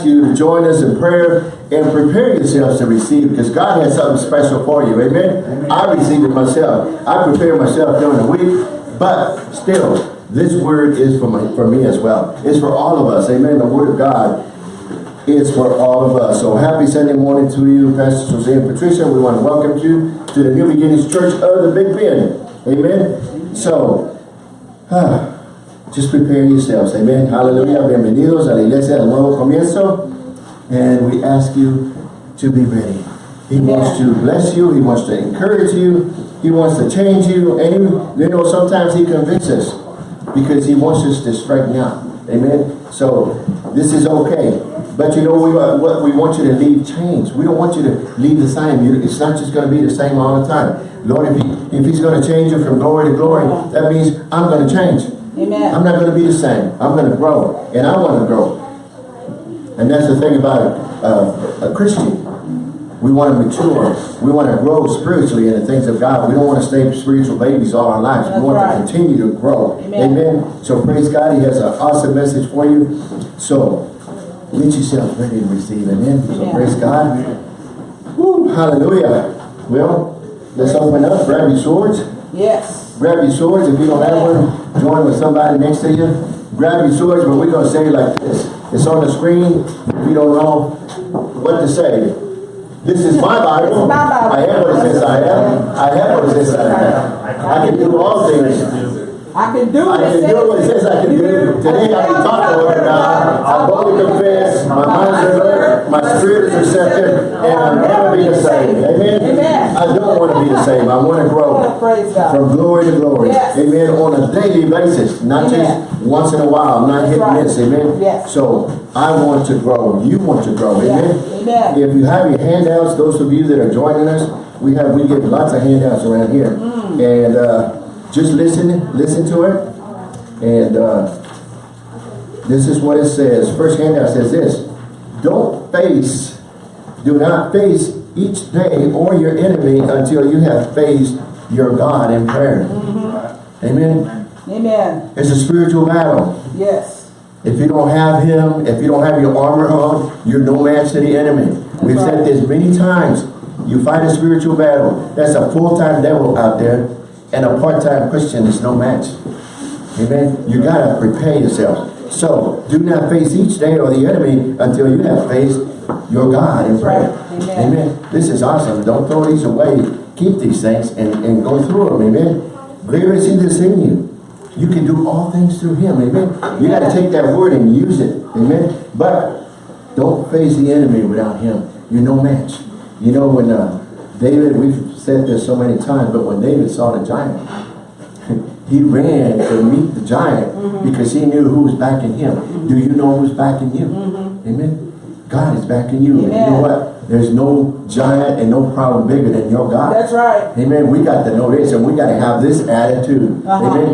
you to join us in prayer and prepare yourselves to receive because God has something special for you. Amen? Amen. I received it myself. I prepared myself during the week, but still, this word is for, my, for me as well. It's for all of us. Amen. The word of God is for all of us. So happy Sunday morning to you, Pastor Jose and Patricia. We want to welcome you to the New Beginnings Church of the Big Bend. Amen. So, ah, just prepare yourselves. Amen. Hallelujah. Bienvenidos a la iglesia del nuevo comienzo. And we ask you to be ready. He Amen. wants to bless you. He wants to encourage you. He wants to change you. And you, you know, sometimes he convinces us because he wants us to straighten out. Amen. So this is okay. But you know, we, uh, what we want you to leave change. We don't want you to leave the same. You, it's not just going to be the same all the time. Lord, if, he, if he's going to change you from glory to glory, that means I'm going to change. Amen. I'm not going to be the same. I'm going to grow. And I want to grow. And that's the thing about uh, a Christian. We want to mature. We want to grow spiritually in the things of God. We don't want to stay spiritual babies all our lives. That's we want right. to continue to grow. Amen. Amen. So praise God. He has an awesome message for you. So get yourself ready to receive. Amen. So Amen. praise God. Woo, hallelujah. Well, let's open up. Grab your swords. Yes. Grab your swords. If you don't have one, join with somebody next to you. Grab your swords, but we're going to say it like this. It's on the screen. If you don't know what to say. This is my Bible. I am what it says I am. I have what it says I am. I can do all things I can do I can do what it says I can do. Today I can talk the word of God. I boldly confess. My mind is alert. My spirit is receptive. And I'll never be the same. Amen? Amen. I don't want to be the same. I want to grow from glory to glory. Yes. Amen. On a daily basis. Not Amen. just once in a while. Not hit right. miss. Amen. Yes. So I want to grow. You want to grow. Amen. Amen. If you have your handouts, those of you that are joining us, we have we get lots of handouts around here. Mm. And uh just listen, listen to it. And uh, this is what it says. First handout says this. Don't face, do not face each day or your enemy until you have faced your God in prayer. Mm -hmm. Amen. Amen. It's a spiritual battle. Yes. If you don't have him, if you don't have your armor on, you're no match to the enemy. That's We've right. said this many times. You fight a spiritual battle. That's a full-time devil out there and a part-time Christian is no match. Amen. You got to prepare yourself. So do not face each day or the enemy until you have faced your God in prayer. Amen. Amen. This is awesome. Don't throw these away. Keep these things and, and go through them. Amen. Greater is he that's in you. You can do all things through him. Amen. You got to take that word and use it. Amen. But don't face the enemy without him. You're no match. You know when uh, David, we've said this so many times, but when David saw the giant, he ran to meet the giant mm -hmm. because he knew who was backing him. Mm -hmm. Do you know who's backing you? Mm -hmm. Amen. God is backing you. Amen. you know what? There's no giant and no problem bigger than your God. That's right. Amen. We got to know this and we got to have this attitude. Uh -huh. Amen.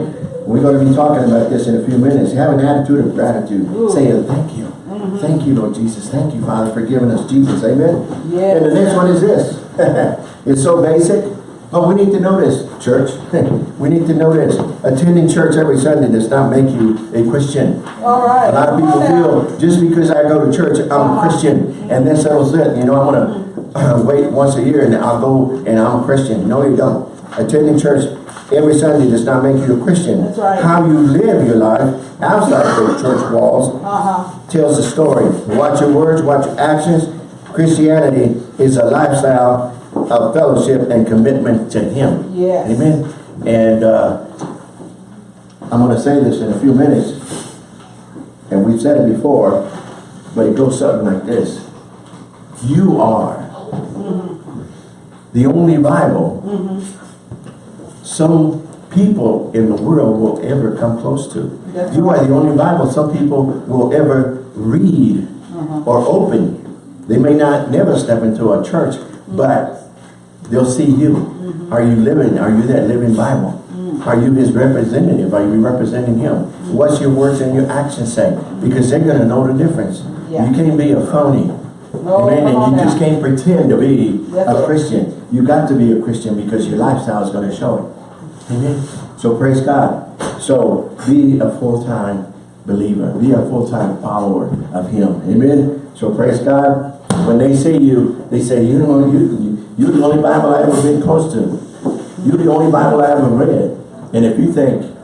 We're going to be talking about this in a few minutes. Have an attitude of gratitude. Ooh. Saying thank you. Mm-hmm. Thank you, Lord Jesus. Thank you, Father, for giving us Jesus. Amen. Yes. And the next one is this. it's so basic, but we need to know this, church. we need to know this. Attending church every Sunday does not make you a Christian. All right. A lot of people feel just because I go to church, I'm a. Christian, and that settles it. You know, I'm going to wait once a year and I'll go and I'm a Christian. No, you don't. Attending church every Sunday does not make you a Christian. That's right. How you live your life outside of the church walls uh -huh. tells the story. Watch your words, watch your actions, Christianity is a lifestyle of fellowship and commitment to Him. Yes. Amen. And uh, I'm going to say this in a few minutes, and we've said it before, but it goes something like this. You are mm -hmm. the only Bible mm -hmm. Some people in the world will ever come close to. That's you are the only Bible some people will ever read uh -huh. or open they may not never step into a church, but they'll see you. Mm -hmm. Are you living? Are you that living Bible? Mm. Are you his representative? Are you representing him? Mm. What's your words and your actions say? Because they're going to know the difference. Yeah. You can't be a phony. No, Amen. And you now. just can't pretend to be That's a Christian. You got to be a Christian because your lifestyle is going to show it. Amen. So praise God. So be a full-time believer. Be a full-time follower of him. Amen. So praise God. When they see you, they say, you know, you, you're the only Bible I ever been close to. You're the only Bible I ever read. And if you think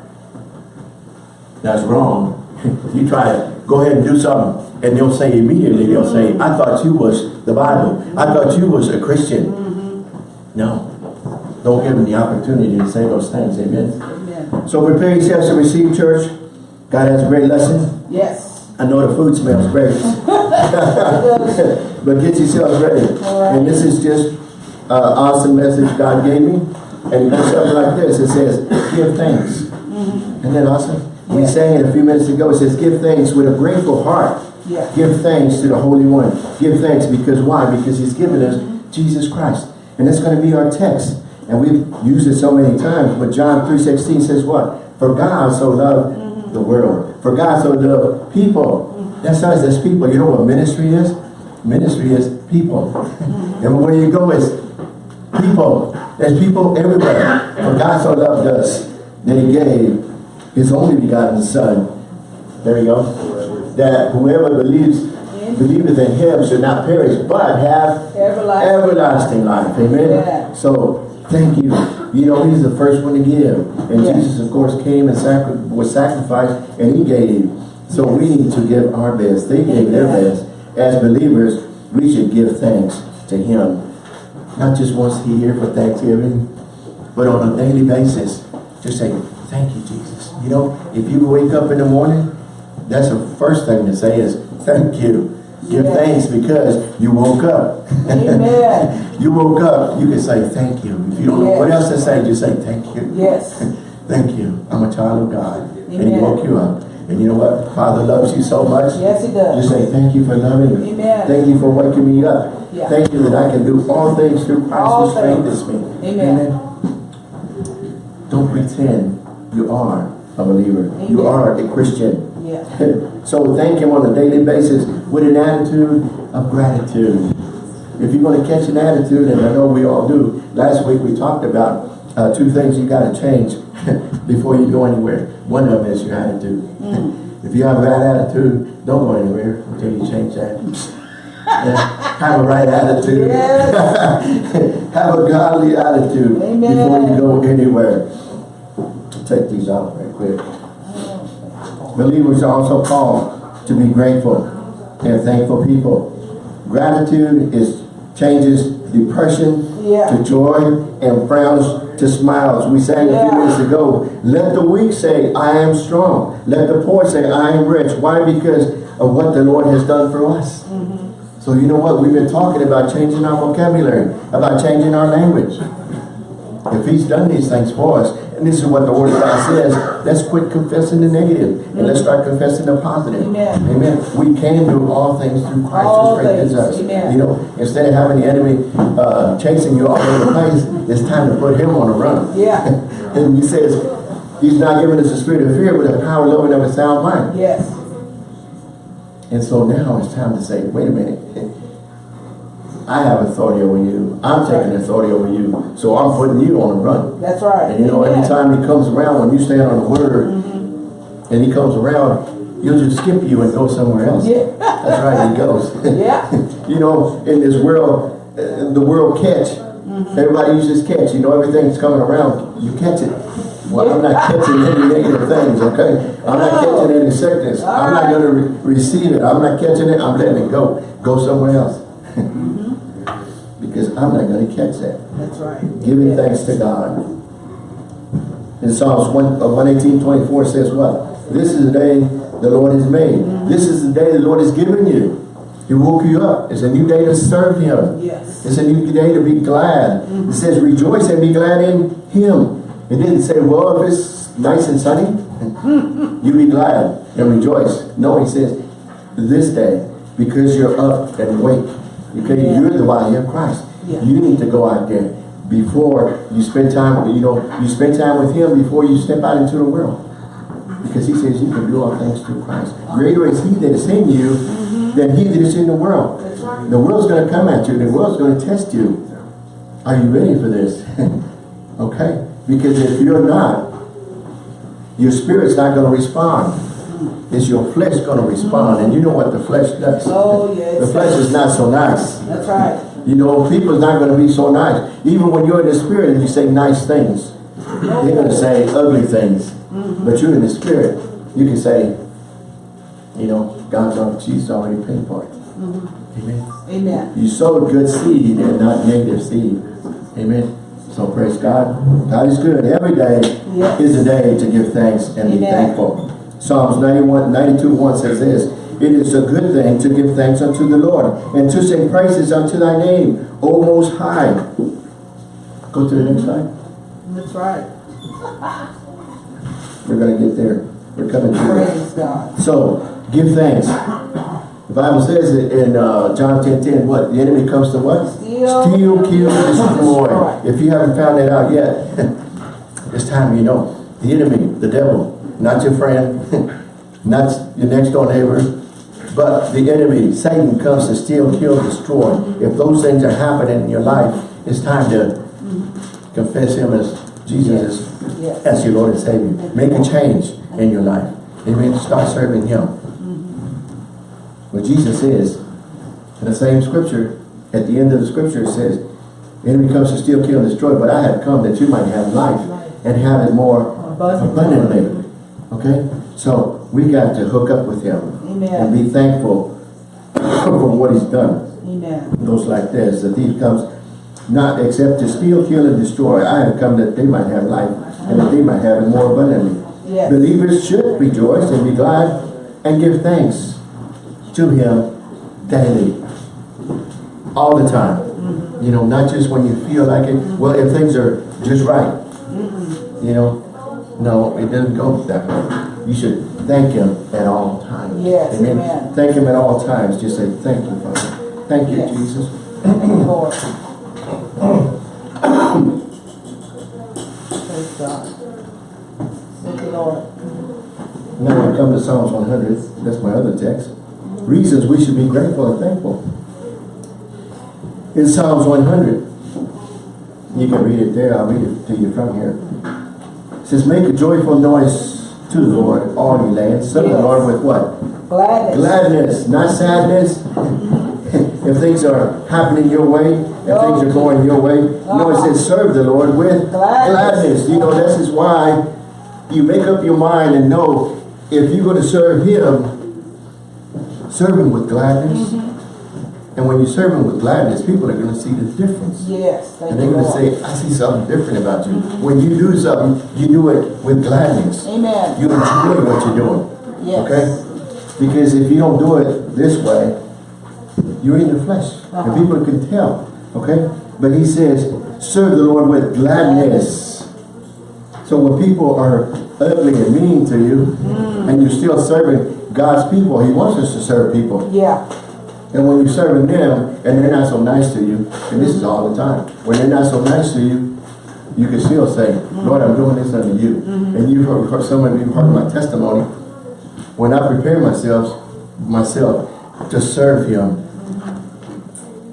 that's wrong, you try to go ahead and do something. And they'll say immediately, they'll say, I thought you was the Bible. I thought you was a Christian. Mm-hmm. No. Don't give them the opportunity to say those things. Amen. Amen. So prepare yourselves to receive church. God has a great lesson. Yes. I know the food smells great. but get yourselves ready. Alright. And this is just an awesome message God gave me. And it goes something like this. It says, give thanks. Mm-hmm. Isn't that awesome? We Yeah. sang it a few minutes ago. It says, give thanks with a grateful heart. Yeah. Give thanks to the Holy One. Give thanks because why? Because He's given us mm-hmm. Jesus Christ. And that's going to be our text. And we've used it so many times. But John 3.16 says what? For God so loved the world. For God so loved people. That's us, that's people. You know what ministry is? Ministry is people. and where you go is people. There's people everywhere. For God so loved us that He gave His only begotten Son. There we go. That whoever believes believeth in Him should not perish, but have Everlasting. everlasting life. Amen. Yeah. So thank you. You know, He's the first one to give, and Yeah. Jesus, of course, came and sacri was sacrificed, and He gave. So we need to give our best. They gave their best. As believers, we should give thanks to Him, not just once a year for Thanksgiving, but on a daily basis. Just say, thank you, Jesus. You know, if you wake up in the morning, that's the first thing to say is, thank you. Give thanks because you woke up. Amen. you woke up, you can say thank you. If you don't know what Yes. else to say, just say thank you. Yes. Thank you. I'm a child of God. And he woke you up. And you know what? Father loves you so much. Yes, he does. You say, thank you for loving me. Amen. Thank you for waking me up. Yeah. Thank you that I can do all things through Christ All who strengthens me. Amen. Don't pretend you are a believer. You are a Christian. Yeah. so thank him on a daily basis with an attitude of gratitude. If you're going to catch an attitude, and I know we all do, last week we talked about uh, two things you got to change before you go anywhere. One of them is your attitude. if you have a bad attitude, don't go anywhere until you change that. Yeah, have a right attitude. have a godly attitude Amen. before you go anywhere. Take these out right quick. Believers are also called to be grateful and thankful people. Gratitude is changes depression Yeah. to joy and frowns to smiles. We sang a few Yeah. minutes ago, let the weak say, I am strong. Let the poor say, I am rich. Why? Because of what the Lord has done for us. Mm-hmm. So you know what? We've been talking about changing our vocabulary, about changing our language. If he's done these things for us, this is what the word of God says, let's quit confessing the negative and let's start confessing the positive. Amen. Amen. We can do all things through Christ All who strengthens us. Amen. You know, instead of having the enemy uh, chasing you all over the place, it's time to put him on a run. Yeah. and he says, he's not giving us a spirit of fear, but a power, love, and of a sound mind. Yes. And so now it's time to say, wait a minute. I have authority over you. I'm taking authority over you. So I'm putting you on the run. That's right. And you know, Amen. every time he comes around, when you stand on the word, Mm-hmm. and he comes around, he'll just skip you and go somewhere else. Yeah. That's right, he goes. Yeah. you know, in this world, uh, the world catch. Mm-hmm. Everybody uses catch. You know, everything's coming around. You catch it. Well, I'm not catching any negative things, okay? I'm not catching any sickness. I'm not going to re receive it. I'm not catching it. I'm letting it go. Go somewhere else. Because I'm not going to catch that. That's right. Giving Amen. thanks to God. In Psalms 1, uh, 118, 24 says what? This is the day the Lord has made. This is the day the Lord has given you. He woke you up. It's a new day to serve Him. Yes. It's a new day to be glad. It says rejoice and be glad in Him. It didn't say, well, if it's nice and sunny, you be glad and rejoice. No, He says, this day, because you're up and awake. Okay, Yeah. you're the body of Christ. Yeah. You need to go out there before you spend time, you know, you spend time with Him before you step out into the world. Because He says you can do all things through Christ. Greater is He that is in you mm-hmm. than He that is in the world. Right. The world's going to come at you. The world's going to test you. Are you ready for this? okay? Because if you're not, your spirit's not going to respond. Is your flesh going to respond. And you know what the flesh does. Oh, yes. The flesh is not so nice. That's right. You know, people's not going to be so nice. Even when you're in the spirit and you say nice things, they're going to say ugly things. Mm-hmm. But you're in the spirit. You can say, you know, God's already, Jesus already paid for it. Mm-hmm. Amen. Amen. You sowed good seed and not negative seed. Amen. So praise God. God is good. Every day Yes. is a day to give thanks and be thankful. Psalms 91, 92, 1 says this, It is a good thing to give thanks unto the Lord and to sing praises unto thy name, O Most High. Go to the next slide. That's right. We're going to get there. We're coming to it. Praise God. So, give thanks. The Bible says it in uh, John 10, 10, what? The enemy comes to what? Steal, Steal, kill, destroy. destroy. If you haven't found that out yet, it's time you know. The enemy, the devil, not your friend, not your next door neighbor, but the enemy, Satan comes to steal, kill, destroy. If those things are happening in your life, it's time to confess him as Jesus is Yes. as your Lord and Savior. Make a change in your life. Amen. Start serving Him. What Jesus says in the same scripture, at the end of the scripture, it says, the enemy comes to steal, kill, and destroy, but I have come that you might have life and have it more Abundantly. Okay? So we got to hook up with Him Amen. and be thankful for what He's done Amen. goes like this. The thief comes not except to steal, kill, and destroy. I have come that they might have life and that they might have it more abundantly. Yes. Believers should rejoice and be glad and give thanks to Him daily. All the time. Mm-hmm. You know, not just when you feel like it. Well, if things are just right. Mm-hmm. You know, no, it doesn't go that way. You should thank Him at all times. Yes, amen. Thank Him at all times. Just say, thank you, Father. Thank you, Yes. Jesus. Thank you, Lord. Praise God. Thank you, Lord. Now I come to Psalms 100. That's my other text. Reasons we should be grateful and thankful. In Psalms 100, you can read it there. I'll read it to you from here. It says, Make a joyful noise to the Lord, all ye lands. Serve the Lord with what? Gladness. Gladness, not sadness. if things are happening your way, if things are oh. going your way. No, it says ah. serve the Lord with Gladness. gladness. You know, this is why you make up your mind and know if you're going to serve Him, serve Him with gladness. Mm-hmm. And when you serve Him with gladness, people are going to see the difference. Yes. Thank And they're going to say, I see something different about you. When you do something, you do it with gladness. Amen. You enjoy what you're doing. Yes. Okay? Because if you don't do it this way, you're in the flesh. Uh-huh. And people can tell. Okay? But he says, serve the Lord with gladness. So when people are ugly and mean to you, Mm. and you're still serving God's people, he wants us to serve people. Yeah. And when you're serving them, and they're not so nice to you, and this is all the time, when they're not so nice to you, you can still say, Lord, I'm doing this unto you. Mm-hmm. And you've heard, some of you heard my testimony. When I prepare myself, myself to serve him,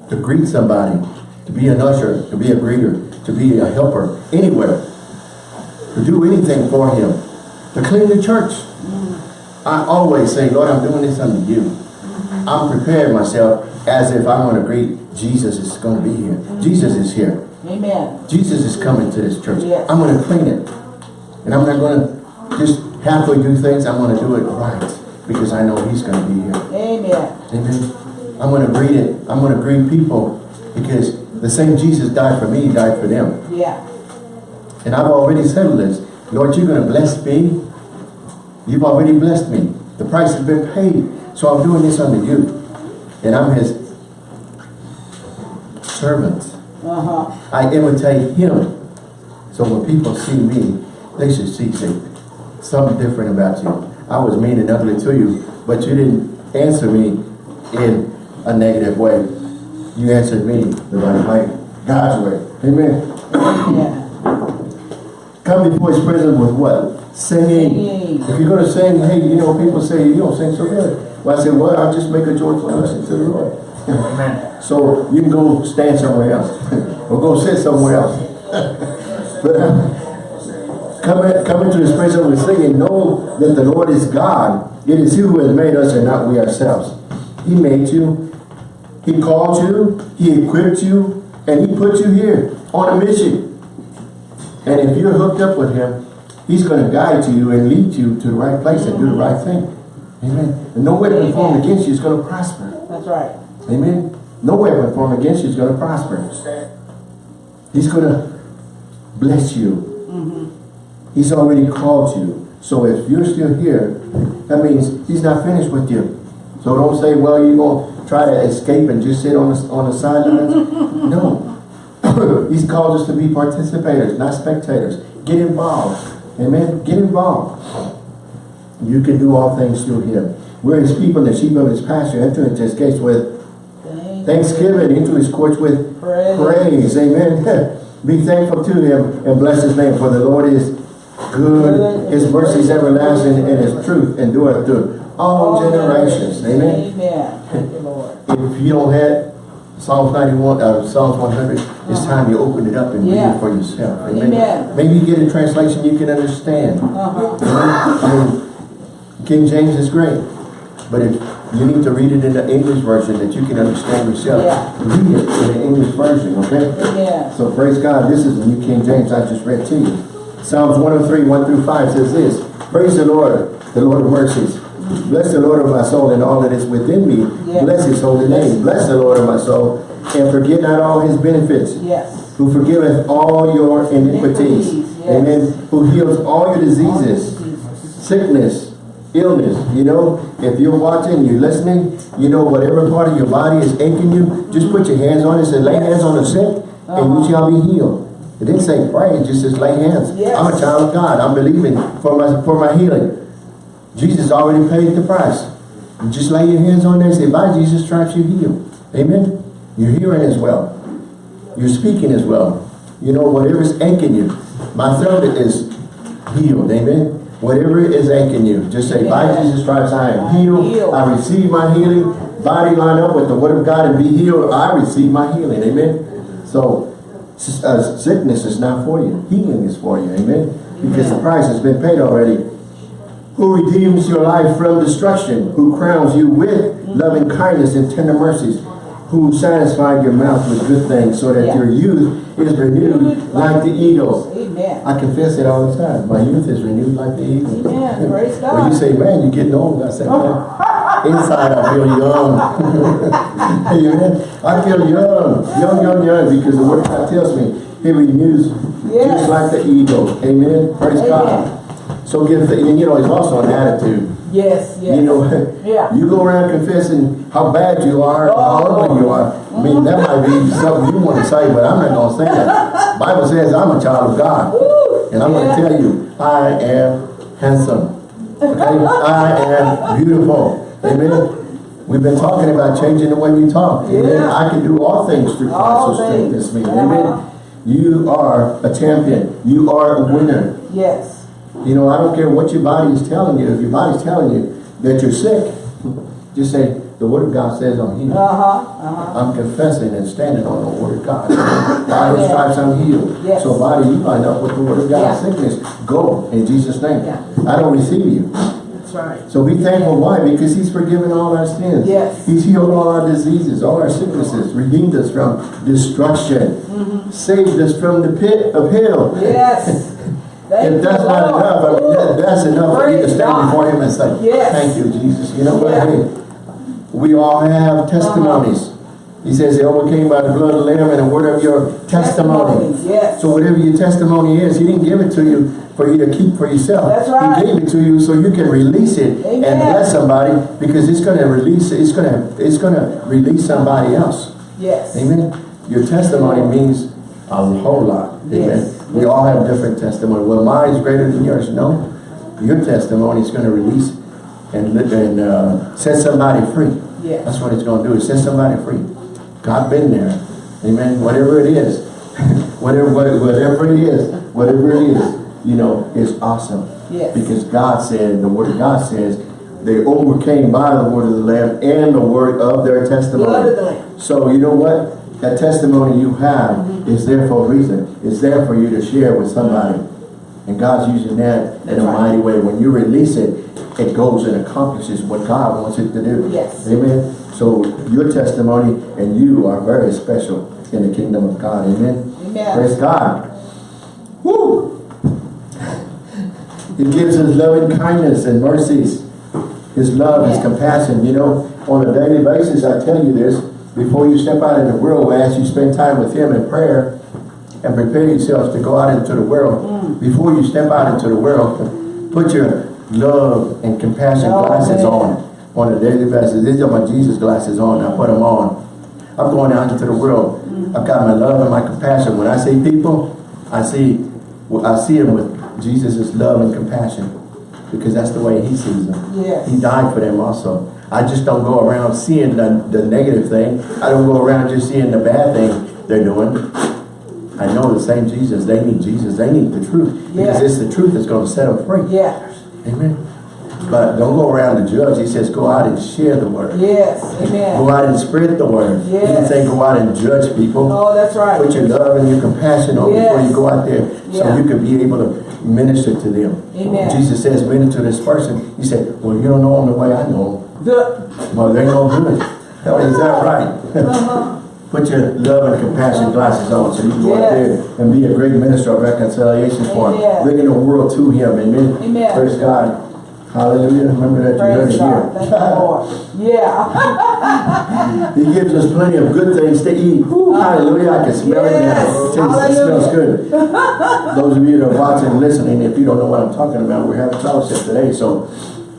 to greet somebody, to be an usher, to be a greeter, to be a helper, anywhere, to do anything for him, to clean the church. Mm-hmm. I always say, Lord, I'm doing this unto you. I'm preparing myself as if I'm going to greet Jesus is going to be here. Mm-hmm. Jesus is here. Amen. Jesus is coming to this church. Yes. I'm going to clean it. And I'm not going to just halfway do things. I'm going to do it right because I know he's going to be here. Amen. Amen. I'm going to greet it. I'm going to greet people because the same Jesus died for me, died for them. Yeah. And I've already settled this. Lord, you're going to bless me. You've already blessed me. The price has been paid. So I'm doing this unto you. And I'm his servant. Uh-huh. I imitate him. So when people see me, they should see something different about you. I was mean and ugly to you, but you didn't answer me in a negative way. You answered me the right way, God's way. Amen. Yeah. Come before his presence with what? Singing. Singing. If you're going to sing, hey, you know, people say, you don't sing so good. Well, I said, well, I'll just make a joyful noise to the Lord. Amen. So you can go stand somewhere else. or go sit somewhere else. but uh, come, in, come into his presence with singing. Know that the Lord is God. It is He who has made us and not we ourselves. He made you. He called you. He equipped you. And He put you here on a mission. And if you're hooked up with Him, He's going to guide you and lead you to the right place and do the right thing. Amen. And no weapon formed against you is going to prosper. That's right. Amen. No weapon formed against you is going to prosper. He's going to bless you. Mm-hmm. He's already called you. So if you're still here, that means he's not finished with you. So don't say, well, you're going to try to escape and just sit on the, on the sidelines. no. he's called us to be participators, not spectators. Get involved. Amen. Get involved. You can do all things through him. We're his people, the sheep of his pasture. Enter into his gates with Thank thanksgiving, into his courts with Praise. praise. Amen. Be thankful to him and bless his name, for the Lord is good. His mercy is everlasting, and his truth endureth through all generations. Amen. Amen. Thank you, Lord. If you don't have Psalms 91, uh, Psalms 100, it's time you open it up and read it for yourself. Amen. Amen. Maybe you get a translation you can understand. I mean, King James is great, but if you need to read it in the English version that you can understand yourself, Yeah. read it in the English version, okay? Amen. So praise God, this is the New King James I just read to you. Psalms 103, 1 through 5 says this, Praise the Lord, the Lord of mercies. Bless the Lord of my soul and all that is within me. Bless his holy name. Bless the Lord of my soul and forget not all his benefits Yes. who forgiveth all your iniquities. Iniquities, yes. Amen. Who heals all your diseases, sickness, illness. You know, if you're watching, you're listening, you know, whatever part of your body is aching you, just put your hands on it and lay hands on the sick and you uh-huh. shall be healed. It didn't say pray, it just says lay hands. Yes. I'm a child of God. I'm believing for my for my healing. Jesus already paid the price. You just lay your hands on there and say, by Jesus' stripes you heal. Amen. You're hearing as well. You're speaking as well. You know, whatever's aching you. My throat is healed. Amen. Whatever is aching you, just say, by Jesus' Christ, I am healed. I receive my healing. Body line up with the word of God and be healed. I receive my healing. Amen. So, uh, sickness is not for you. Healing is for you. Amen. Because the price has been paid already who redeems your life from destruction, who crowns you with loving kindness and tender mercies, who satisfied your mouth with good things, so that Yeah. your youth is renewed like the eagles. Amen. I confess it all the time. My youth is renewed like the eagles. Amen. Praise God. When you say, man, you're getting old, I say, man, inside I feel young. Amen. I feel young, young, young, young, because the word of God tells me he renews Yes. just like the eagle. Amen. Praise Amen. God. So give the, and you know, it's also an attitude. Yes, yes. You know, Yeah. you go around confessing how bad you are, how Oh. ugly you are. I mean, that might be something you want to say, but I'm not going to say that. Bible says I'm a child of God. Woo. And I'm Yeah. going to tell you, I am handsome. Okay? I am beautiful. Amen. We've been talking about changing the way we talk. Amen. Yeah. I can do all things through Christ who strengthens me. Amen. You are a champion. You are a winner. Yes. You know, I don't care what your body is telling you. If your body's telling you that you're sick, just say, the word of God says I'm healed. Uh-huh. Uh-huh. I'm confessing and standing on the word of God. By his stripes I'm healed. Yes. So body, you line up with the word of God. Yeah. Sickness, go in Jesus' name. Yeah. I don't receive you. That's right. So be thankful. Why? Because he's forgiven all our sins. Yes. He's healed all our diseases, all our sicknesses, redeemed us from destruction, mm -hmm. saved us from the pit of hell. Yes. Thank If that's not Lord. enough, I mean, that, that's enough for you to stand God. before him and say, Yes. thank you, Jesus. You know what? Yeah. Hey, we all have testimonies. He says they overcame by the blood of the Lamb and the word of your testimony. Yes. So whatever your testimony is, he didn't give it to you for you to keep for yourself. That's right. He gave it to you so you can release it and Amen. bless somebody because it's going to release, it's going to, it's going to release somebody else. Yes. Amen. Your testimony means a whole lot. Amen. Yes. We all have different testimony. Well, mine's greater than yours. No. Your testimony is going to release and, and uh, set somebody free. Yes. That's what it's going to do. Is set somebody free. God been there. Amen. Whatever it is. whatever, whatever it is. Whatever it is. You know, it's awesome. Yes. Because God said, the word of God says, they overcame by the word of the Lamb and the word of their testimony. Of. So you know what? That testimony you have is there for a reason. It's there for you to share with somebody. And God's using that in a right. mighty way. When you release it, it goes and accomplishes what God wants it to do. Yes. Amen. So your testimony and you are very special in the kingdom of God. Amen. Amen. Praise God. Woo! He gives us loving kindness and mercies. His love, His compassion. You know, on a daily basis, I tell you this, before you step out in the world, as you spend time with Him in prayer and prepare yourselves to go out into the world, Mm. before you step out into the world, put your love and compassion Oh, glasses man. on, on a daily basis. These are my Jesus glasses on. I put them on. I'm going out into the world. Mm. I've got my love and my compassion. When I see people, I see, I see them with Jesus' love and compassion because that's the way he sees them. Yes. He died for them also. I just don't go around seeing the, the negative thing. I don't go around just seeing the bad thing they're doing. I know the same Jesus. They need Jesus. They need the truth. Because Yeah. it's the truth that's going to set them free. Yeah. Amen. But don't go around to judge. He says go out and share the word. Yes. Amen. Go out and spread the word. He didn't Yes. say go out and judge people. Oh, that's right. Put your love and your compassion on before you go out there so Yeah. you can be able to minister to them. Amen. Jesus says, minister to this person. He said, well, you don't know him the way I know him. The, Well, they're no good. Is that right? uh-huh. Put your love and compassion glasses on so you can go out there and be a great minister of reconciliation for him. Bringing the world to him. Amen. Amen. Praise God. Hallelujah. Remember that you heard Praise it. Here. Yeah. He gives us plenty of good things to eat. Woo, hallelujah. I can smell it now. It tastes- It smells good. Those of you that are watching and listening, if you don't know what I'm talking about, we're having fellowship today. So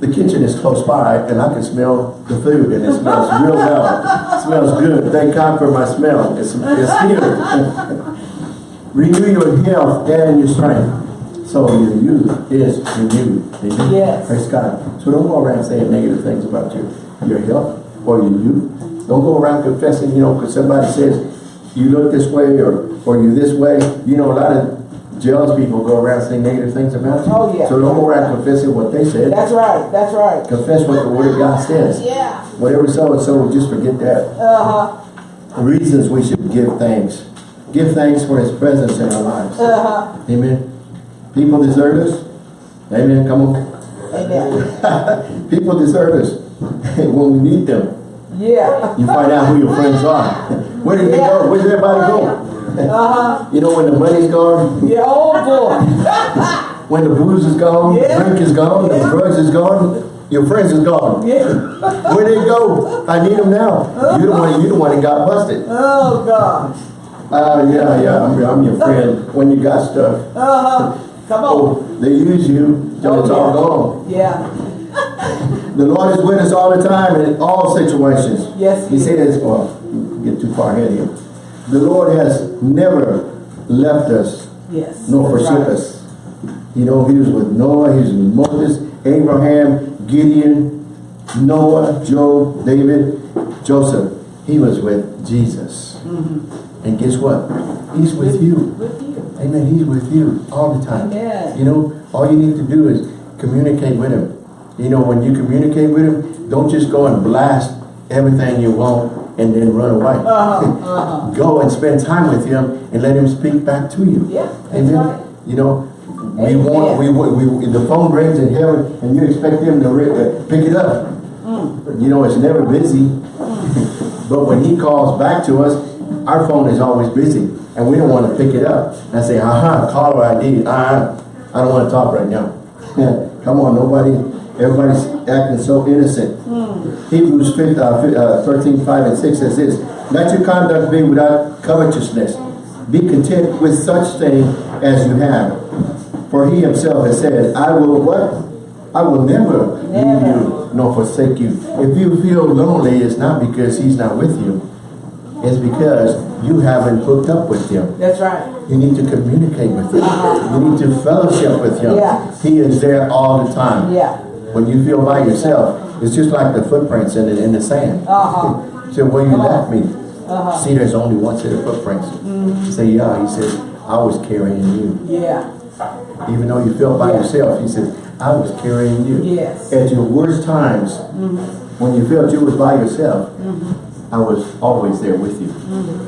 the kitchen is close by and I can smell the food and it smells real well. It smells good. Thank God for my smell. It's, it's here. Renew your health and your strength. So your youth is renewed. Amen. Yes. Praise God. So don't go around saying negative things about your, your health or your youth. Don't go around confessing, you know, because somebody says you look this way or, or you this way. You know, a lot of jealous people go around saying negative things about you. Oh, yeah. So don't go around confessing what they said. That's right. That's right. Confess what the word of God says. Yeah. Whatever so and so, just forget that. Uh-huh. Reasons we should give thanks. Give thanks for his presence in our lives. Uh-huh. Amen. People deserve us. Amen. Come on. Amen. People deserve us when we need them. Yeah. You find out who your friends are. Where did they go? Where did everybody go? Uh-huh. You know when the money's gone, Yeah. Oh, boy. when the booze is gone, Yeah. the drink is gone, the drugs is gone, your friends is gone. Yeah. Where they go? I need them now. You the one. You the one that got busted. Oh, gosh. Uh, yeah, yeah. I'm, I'm your friend when you got stuff. Uh-huh. Come on. Oh, they use you till it's all gone. Yeah. The Lord is with us all the time in all situations. Yes, He he says, well, get too far ahead of him. The Lord has never left us Yes. nor forsook right. us. You know, he was with Noah, he was with Moses, Abraham, Gideon, Noah, Job, David, Joseph. He was with Jesus. And guess what? He's with you. Mm-hmm. With you. Amen. He's with you all the time. Amen. You know, all you need to do is communicate with him. You know, when you communicate with him, don't just go and blast everything you want and then run away. Uh-huh. Uh-huh. Go and spend time with him and let him speak back to you. Yeah, that's right. You know, we Amen. want, we, we, the phone rings in heaven and you expect him to uh, pick it up. Mm. You know, it's never busy. but when he calls back to us, our phone is always busy and we don't want to pick it up. And I say, uh-huh, caller ID, uh-huh, I don't want to talk right now. Come on, nobody, everybody's acting so innocent. Hebrews 5, uh, uh, 13, 5 and 6 says this, Let your conduct be without covetousness. Be content with such thing as you have. For he himself has said, I will what? I will never leave you nor forsake you. If you feel lonely, it's not because he's not with you. It's because you haven't hooked up with him. That's right. You need to communicate with him. You need to fellowship with him. Yeah. He is there all the time. Yeah. When you feel by yourself, it's just like the footprints in the, in the sand. Uh-huh. So when you left me, Uh-huh. see there's only one set of footprints. Say, yeah, he says, I was carrying you. Yeah. Even though you felt by Yeah. yourself, he says, I was carrying you. Yes. At your worst times, when you felt you was by yourself, I was always there with you.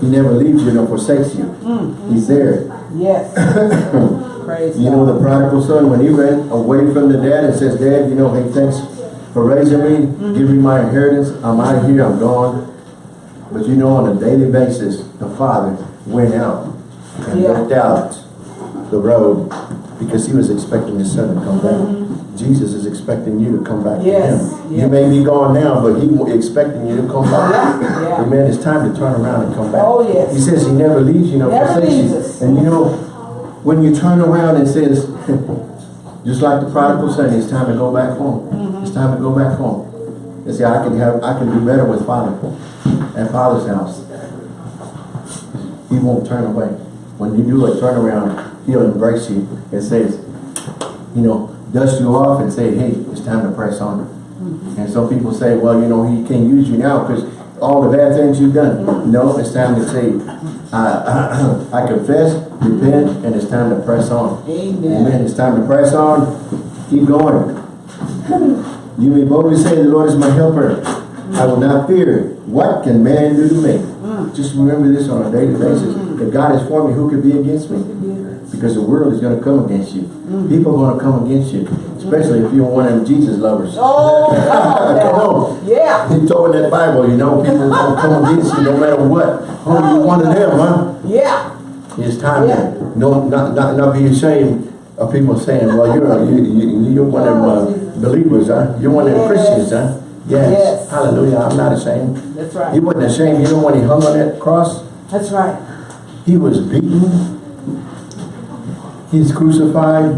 He never leaves you nor forsakes you. Mm-hmm. He's there. Yes. Praise You know the prodigal son, when he ran away from the dad and says, Dad, you know, hey, thanks for raising me, mm-hmm. give me my inheritance, I'm out of here, I'm gone. But you know, on a daily basis, the father went out and Yeah. looked out the road because he was expecting his son to come back. Mm-hmm. Jesus is expecting you to come back. Yes, to him. yes. You may be gone now, but he expecting you to come back. Yeah. Amen. It's time to turn around and come back. Oh, yes. He says he never leaves you, Never forsakes you. And you know, when you turn around and says, just like the prodigal son, it's time to go back home. Mm-hmm. It's time to go back home. And see, I can have, I can do better with father at father's house. He won't turn away. When you do a turnaround, he'll embrace you and says, you know, dust you off and say, hey, it's time to press on. Mm-hmm. And some people say, well, you know, he can't use you now because all the bad things you've done. Mm-hmm. No, it's time to say, I, I, confess, repent, and it's time to press on. Amen. Amen. It's time to press on. Keep going. You may boldly say, the Lord is my helper. I will not fear. What can man do to me? Mm. Just remember this on a daily basis. Mm-hmm. If God is for me, who could be against me? Because the world is going to come against you. People are going to come against you. Especially if you're one of them Jesus lovers. Oh, come Come on. on. Yeah. He told in that Bible, you know, people are going to come against you no matter what. Oh, you're one of them, huh? Yeah. It's time Yeah. to no, not, not, not be ashamed of people saying, well, you're, a- you, you, you're one of them uh, believers, huh? You're one of them. Christians, huh? Yes. Yes. Hallelujah. I'm not ashamed. That's right. He wasn't ashamed. You know when he hung on that cross, That's right. he was beaten. He's crucified.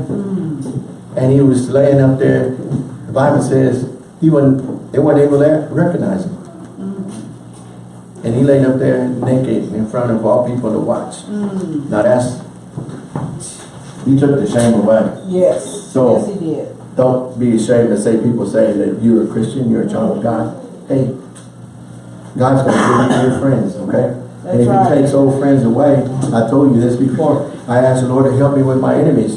And he was laying up there. The Bible says he wasn't, they weren't able to recognize him. And he laid up there naked in front of all people to watch. Now that's, he took the shame away. Yes. So- yes, he did. Don't be ashamed to say, people say that you're a Christian, you're a child of God. Hey, God's gonna give you your friends, okay? That's And if That's he takes old friends away, I told you this before, I asked the Lord to help me with my enemies.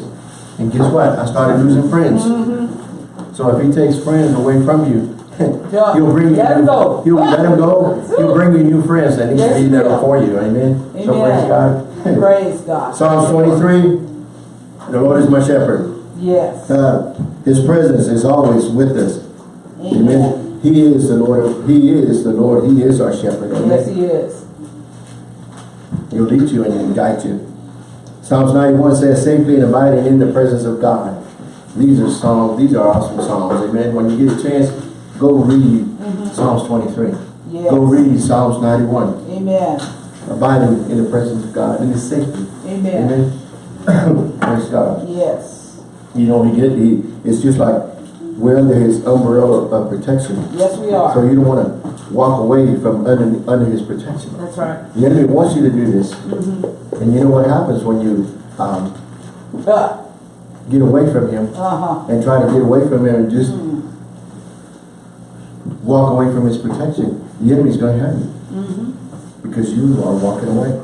And guess what? I started losing friends. Mm-hmm. So if he takes friends away from you, Yeah. he'll bring you, Let 'em go. he'll let them go, he'll bring you new friends and Yes, he'll he be there for you, amen? So praise God. Praise God. Psalms twenty-three, the Lord is my shepherd. Yes. Uh, his presence is always with us. Amen. Amen. He is the Lord. He is the Lord. He is our shepherd. Yes, he is. He'll lead you and he'll guide you. Psalms 91 says, safely and abiding in the presence of God. These are songs, these are awesome songs. Amen. When you get a chance, go read mm-hmm. Psalms 23. Yes. Go read Psalms 91. Amen. Abiding in the presence of God in his safety. Amen. Amen. Praise God. Yes. You know, he get he it's just like we're under his umbrella of protection. Yes, we are. So you don't want to walk away from under, under his protection. That's right. The enemy wants you to do this. Mm-hmm. And you know what happens when you um, Uh, get away from him uh-huh. and try to get away from him and just walk away from his protection. The enemy's going to have you. Because you are walking away.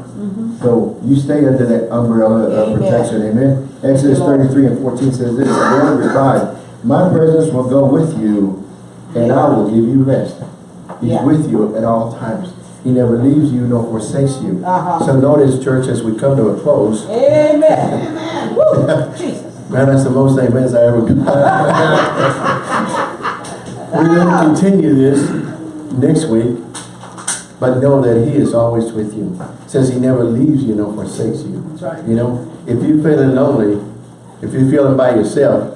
So you stay under that umbrella of Amen. protection. Amen. Exodus 33 and 14 says this, The Lord replied, My presence will go with you and I will give you rest. He's Yeah. with you at all times. He never leaves you nor forsakes you. Uh-huh. So notice, church, as we come to a close, Amen. Amen. Woo. Jesus. man, that's the most amens I ever got. We're going to continue this next week, but know that He is always with you. Says He never leaves you nor forsakes you. That's right. You know, if you're feeling lonely, if you're feeling by yourself,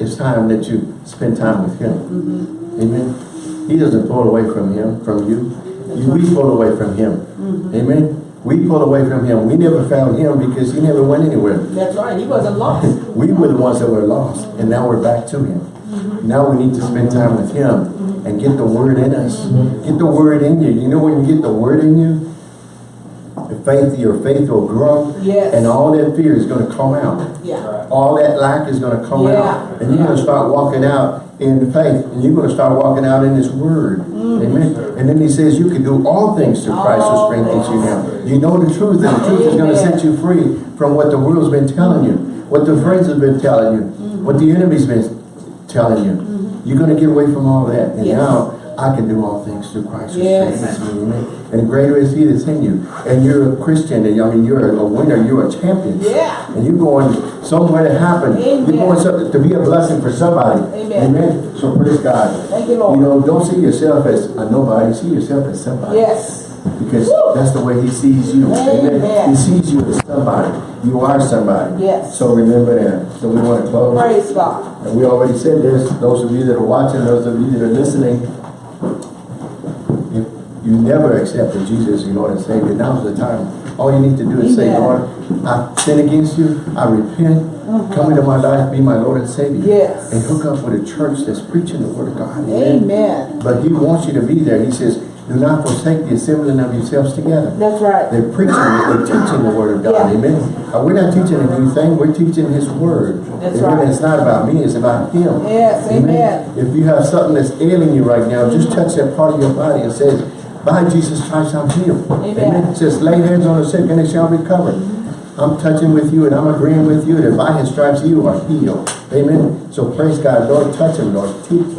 it's time that you spend time with Him. Mm-hmm. Amen. He doesn't pull away from Him, from you. We pulled away from Him. Mm-hmm. Amen. We pulled away from Him. We never found Him because He never went anywhere. That's right. He wasn't lost. We were the ones that were lost, and now we're back to Him. Mm-hmm. Now we need to spend time with Him mm-hmm. and get the Word in us. Mm-hmm. Get the Word in you. You know when you get the Word in you, faith, your faith will grow, Yes. and all that fear is going to come out. Yeah. All that lack is going to come Yeah. out, and you're going to start walking out in faith, and you're going to start walking out in His Word. Mm. Amen. And then He says you can do all things through Christ who strengthens you now. You know the truth, and the truth is going to set you free from what the world's been telling you, what the friends have been telling you, what the enemy's been telling you. Mm-hmm. You're going to get away from all that. And Yes. now I can do all things through Christ Yes. Amen. And greater is he that's in you. And you're a Christian, and I mean, you're a winner, you're a champion. Yeah. And you're going somewhere to happen. Amen. You're going to be a blessing for somebody. Amen. So praise God. Thank you, Lord. You know, don't see yourself as a nobody, see yourself as somebody. Yes. Because Woo. that's the way he sees you. Amen. He sees you as somebody. You are somebody. Yes. So remember that. So we want to close. Praise God. And we already said this, those of you that are watching, those of you that are listening, you never accepted Jesus as your Lord and Savior, now's the time. All you need to do is say, Lord, I sin against you, I repent, come into my life, be my Lord and Savior. Yes. And hook up with a church that's preaching the Word of God. Amen. But He wants you to be there. He says, do not forsake the assembling of yourselves together. That's right. They're preaching, they're teaching the word of God, Yeah. amen. Uh, we're not teaching a new thing, we're teaching his word. That's Amen. right. It's not about me, it's about him. Yes, amen. If you have something that's ailing you right now, just touch that part of your body and say, by Jesus Christ, I'm healed. Amen. It says, lay hands on the sick and they shall recover. I'm touching with you and I'm agreeing with you that by his stripes you are healed. Amen. So praise God, Lord, touch him, Lord. Teach,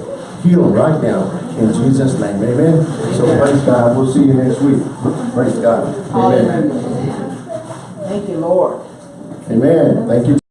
heal him right now in Jesus' name. Amen. So praise God. We'll see you next week. Praise God. Amen. Hallelujah. Thank you, Lord. Amen. Thank you.